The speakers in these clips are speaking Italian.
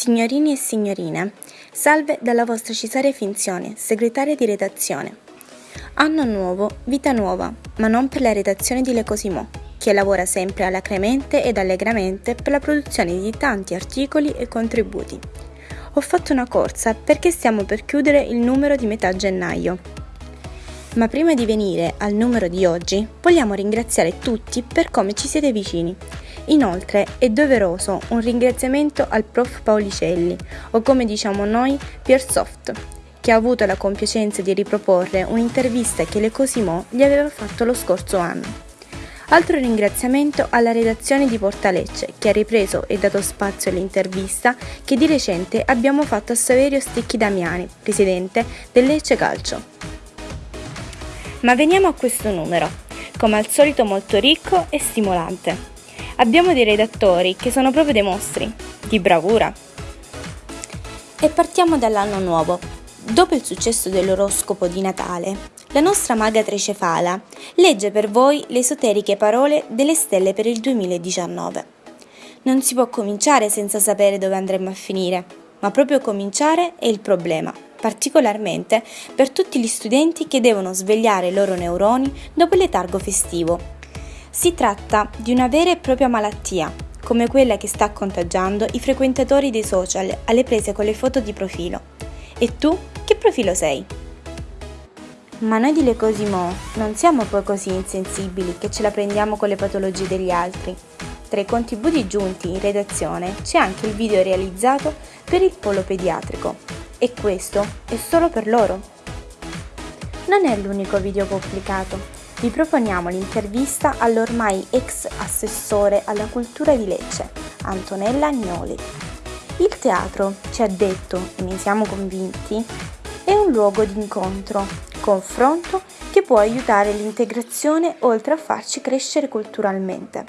Signorini e signorine, salve dalla vostra Cesarea Finzione, segretaria di redazione. Anno nuovo, vita nuova, ma non per la redazione di Le Cosimo, che lavora sempre alacremente ed allegramente per la produzione di tanti articoli e contributi. Ho fatto una corsa perché stiamo per chiudere il numero di metà gennaio. Ma prima di venire al numero di oggi, vogliamo ringraziare tutti per come ci siete vicini Inoltre è doveroso un ringraziamento al prof Paolicelli, o come diciamo noi, Piersoft, che ha avuto la compiacenza di riproporre un'intervista che Le Cosimo gli aveva fatto lo scorso anno. Altro ringraziamento alla redazione di Portalecce che ha ripreso e dato spazio all'intervista che di recente abbiamo fatto a Saverio Stecchi Damiani, presidente del Lecce Calcio. Ma veniamo a questo numero, come al solito molto ricco e stimolante. Abbiamo dei redattori che sono proprio dei mostri, di bravura. E partiamo dall'anno nuovo. Dopo il successo dell'oroscopo di Natale, la nostra maga tricefala legge per voi le esoteriche parole delle stelle per il 2019. Non si può cominciare senza sapere dove andremo a finire, ma proprio cominciare è il problema, particolarmente per tutti gli studenti che devono svegliare i loro neuroni dopo il letargo festivo si tratta di una vera e propria malattia, come quella che sta contagiando i frequentatori dei social alle prese con le foto di profilo. E tu che profilo sei? Ma noi di Le Cosimo non siamo poi così insensibili che ce la prendiamo con le patologie degli altri. Tra i contributi giunti in redazione c'è anche il video realizzato per il polo pediatrico e questo è solo per loro. Non è l'unico video pubblicato, vi proponiamo l'intervista all'ormai ex assessore alla cultura di Lecce, Antonella Agnoli. Il teatro, ci ha detto, e ne siamo convinti, è un luogo di incontro, confronto che può aiutare l'integrazione oltre a farci crescere culturalmente.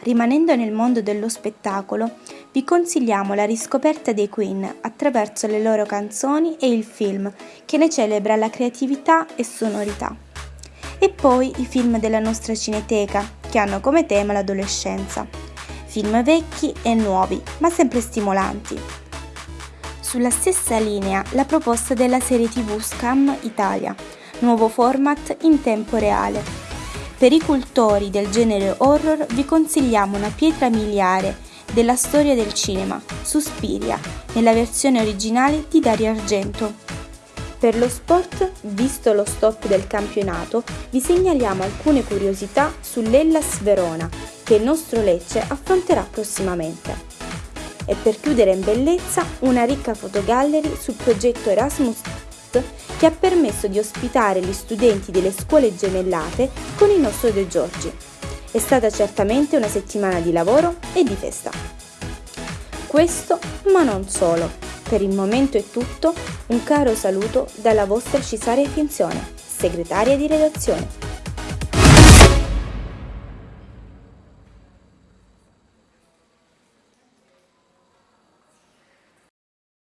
Rimanendo nel mondo dello spettacolo, vi consigliamo la riscoperta dei Queen attraverso le loro canzoni e il film, che ne celebra la creatività e sonorità. E poi i film della nostra cineteca, che hanno come tema l'adolescenza. Film vecchi e nuovi, ma sempre stimolanti. Sulla stessa linea la proposta della serie TV Scam Italia, nuovo format in tempo reale, per i cultori del genere horror vi consigliamo una pietra miliare della storia del cinema, Suspiria, nella versione originale di Dario Argento. Per lo sport, visto lo stop del campionato, vi segnaliamo alcune curiosità sull'Ellas Verona, che il nostro Lecce affronterà prossimamente. E per chiudere in bellezza, una ricca fotogallery sul progetto Erasmus che ha permesso di ospitare gli studenti delle scuole gemellate con il nostro De Giorgi. È stata certamente una settimana di lavoro e di festa. Questo, ma non solo. Per il momento è tutto, un caro saluto dalla vostra Cesarea Finzione, segretaria di redazione.